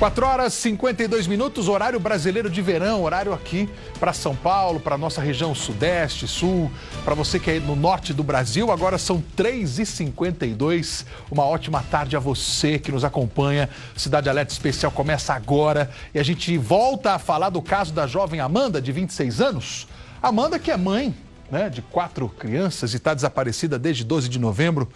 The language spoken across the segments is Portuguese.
4 horas e 52 minutos, horário brasileiro de verão, horário aqui para São Paulo, para nossa região sudeste, sul, para você que é no norte do Brasil. Agora são 3h52. Uma ótima tarde a você que nos acompanha. Cidade Alerta Especial começa agora e a gente volta a falar do caso da jovem Amanda, de 26 anos. Amanda, que é mãe né, de quatro crianças e está desaparecida desde 12 de novembro.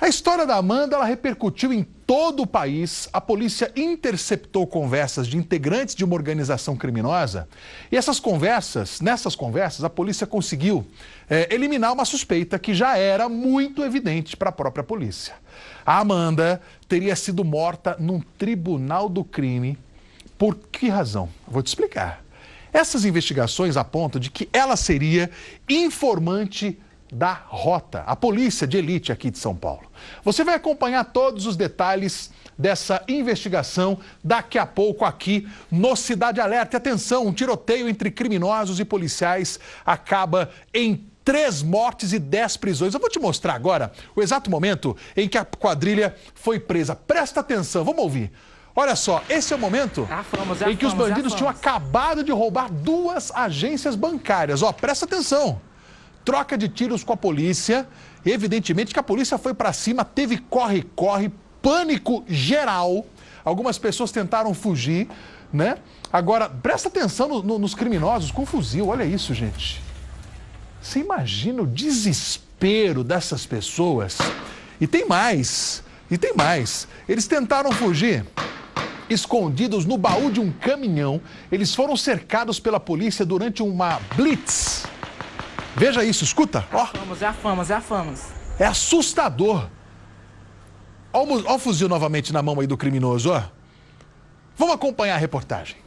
A história da Amanda ela repercutiu em todo o país. A polícia interceptou conversas de integrantes de uma organização criminosa. E essas conversas, nessas conversas, a polícia conseguiu é, eliminar uma suspeita que já era muito evidente para a própria polícia. A Amanda teria sido morta num tribunal do crime. Por que razão? Vou te explicar. Essas investigações apontam de que ela seria informante da Rota, a polícia de elite aqui de São Paulo. Você vai acompanhar todos os detalhes dessa investigação daqui a pouco aqui no Cidade Alerta. E atenção, um tiroteio entre criminosos e policiais acaba em três mortes e dez prisões. Eu vou te mostrar agora o exato momento em que a quadrilha foi presa. Presta atenção, vamos ouvir. Olha só, esse é o momento em que os bandidos tinham acabado de roubar duas agências bancárias. Ó, presta atenção troca de tiros com a polícia. Evidentemente que a polícia foi para cima, teve corre-corre, pânico geral. Algumas pessoas tentaram fugir, né? Agora, presta atenção no, no, nos criminosos com fuzil, olha isso, gente. Você imagina o desespero dessas pessoas? E tem mais, e tem mais. Eles tentaram fugir escondidos no baú de um caminhão. Eles foram cercados pela polícia durante uma blitz. Veja isso, escuta. É a famas, é a famas, é a famas. É assustador. Olha o, o fuzil novamente na mão aí do criminoso, ó. Vamos acompanhar a reportagem.